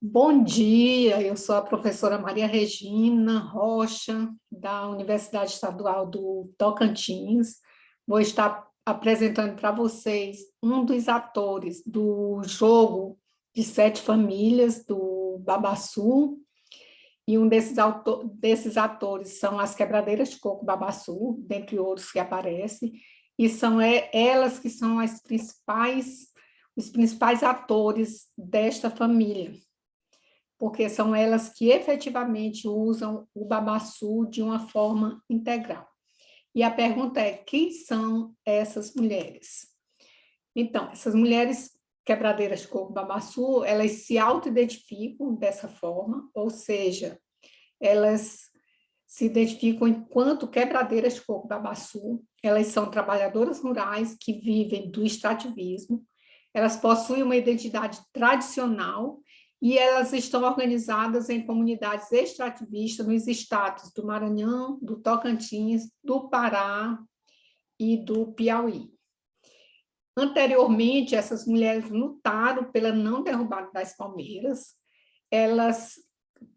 Bom dia, eu sou a professora Maria Regina Rocha, da Universidade Estadual do Tocantins. Vou estar apresentando para vocês um dos atores do jogo de sete famílias do Babassu, e um desses, autor, desses atores são as quebradeiras de coco Babassu, dentre outros que aparecem, e são elas que são as principais, os principais atores desta família porque são elas que efetivamente usam o babaçu de uma forma integral. E a pergunta é, quem são essas mulheres? Então, essas mulheres quebradeiras de coco babaçu, elas se auto-identificam dessa forma, ou seja, elas se identificam enquanto quebradeiras de coco babaçu, elas são trabalhadoras rurais que vivem do extrativismo, elas possuem uma identidade tradicional e elas estão organizadas em comunidades extrativistas nos estados do Maranhão, do Tocantins, do Pará e do Piauí. Anteriormente, essas mulheres lutaram pela não derrubada das palmeiras, elas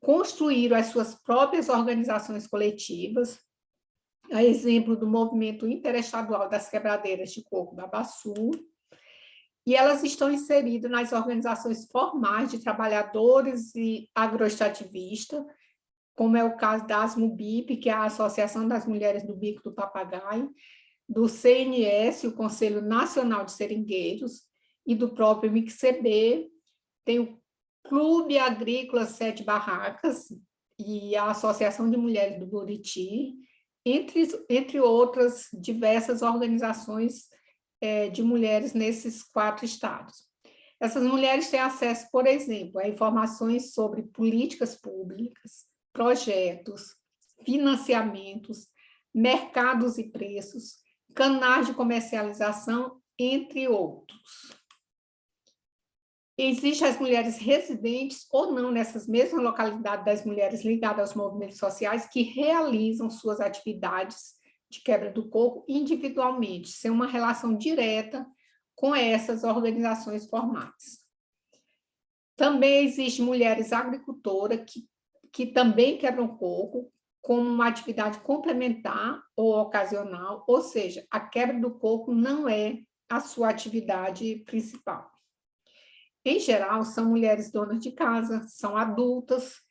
construíram as suas próprias organizações coletivas, a exemplo do movimento interestadual das quebradeiras de coco Babaçu, e elas estão inseridas nas organizações formais de trabalhadores e agroextrativistas, como é o caso da ASMUBIP, que é a Associação das Mulheres do Bico do Papagaio, do CNS, o Conselho Nacional de Seringueiros, e do próprio MICCB, tem o Clube Agrícola Sete Barracas e a Associação de Mulheres do Buriti, entre, entre outras diversas organizações é, de mulheres nesses quatro estados. Essas mulheres têm acesso, por exemplo, a informações sobre políticas públicas, projetos, financiamentos, mercados e preços, canais de comercialização, entre outros. Existem as mulheres residentes ou não nessas mesmas localidades das mulheres ligadas aos movimentos sociais que realizam suas atividades de quebra do coco individualmente, sem uma relação direta com essas organizações formais. Também existem mulheres agricultoras que, que também quebram coco como uma atividade complementar ou ocasional, ou seja, a quebra do coco não é a sua atividade principal. Em geral, são mulheres donas de casa, são adultas,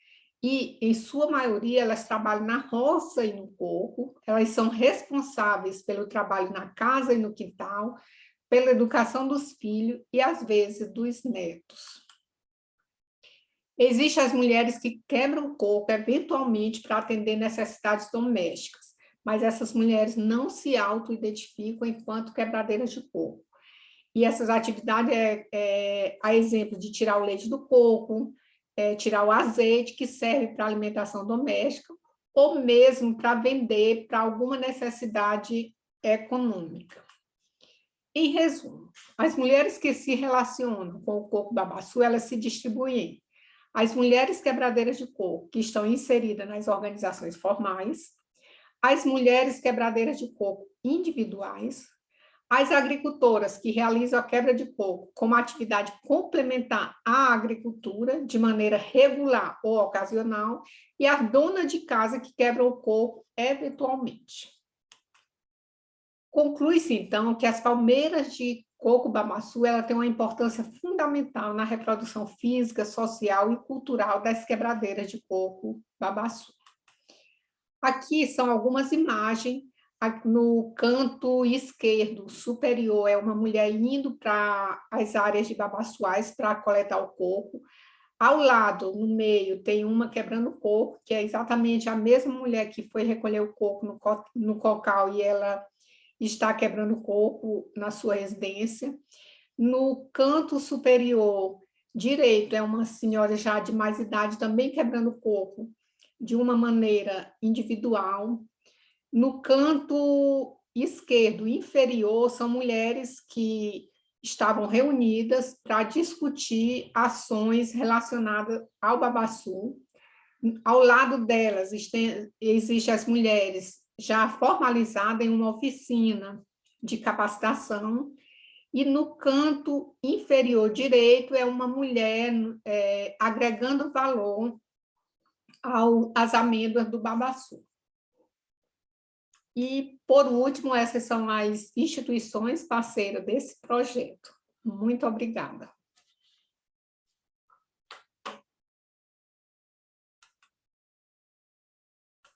e, em sua maioria, elas trabalham na roça e no coco, elas são responsáveis pelo trabalho na casa e no quintal, pela educação dos filhos e, às vezes, dos netos. Existem as mulheres que quebram coco, eventualmente, para atender necessidades domésticas, mas essas mulheres não se auto-identificam enquanto quebradeiras de coco. E essas atividades é, é a exemplo de tirar o leite do coco, é, tirar o azeite que serve para alimentação doméstica, ou mesmo para vender para alguma necessidade econômica. Em resumo, as mulheres que se relacionam com o coco babaçu, elas se distribuem as mulheres quebradeiras de coco, que estão inseridas nas organizações formais, as mulheres quebradeiras de coco individuais, as agricultoras que realizam a quebra de coco como atividade complementar à agricultura, de maneira regular ou ocasional, e a dona de casa que quebra o coco eventualmente. Conclui-se, então, que as palmeiras de coco babaçu ela tem uma importância fundamental na reprodução física, social e cultural das quebradeiras de coco babaçu. Aqui são algumas imagens no canto esquerdo superior é uma mulher indo para as áreas de babaçuais para coletar o coco. Ao lado, no meio, tem uma quebrando o coco, que é exatamente a mesma mulher que foi recolher o coco no, co no cocal e ela está quebrando o coco na sua residência. No canto superior direito é uma senhora já de mais idade também quebrando o coco de uma maneira individual. No canto esquerdo inferior, são mulheres que estavam reunidas para discutir ações relacionadas ao babaçu. Ao lado delas existem as mulheres já formalizadas em uma oficina de capacitação, e no canto inferior direito é uma mulher é, agregando valor ao, às amêndoas do babaçu. E, por último, essas são as instituições parceiras desse projeto. Muito obrigada.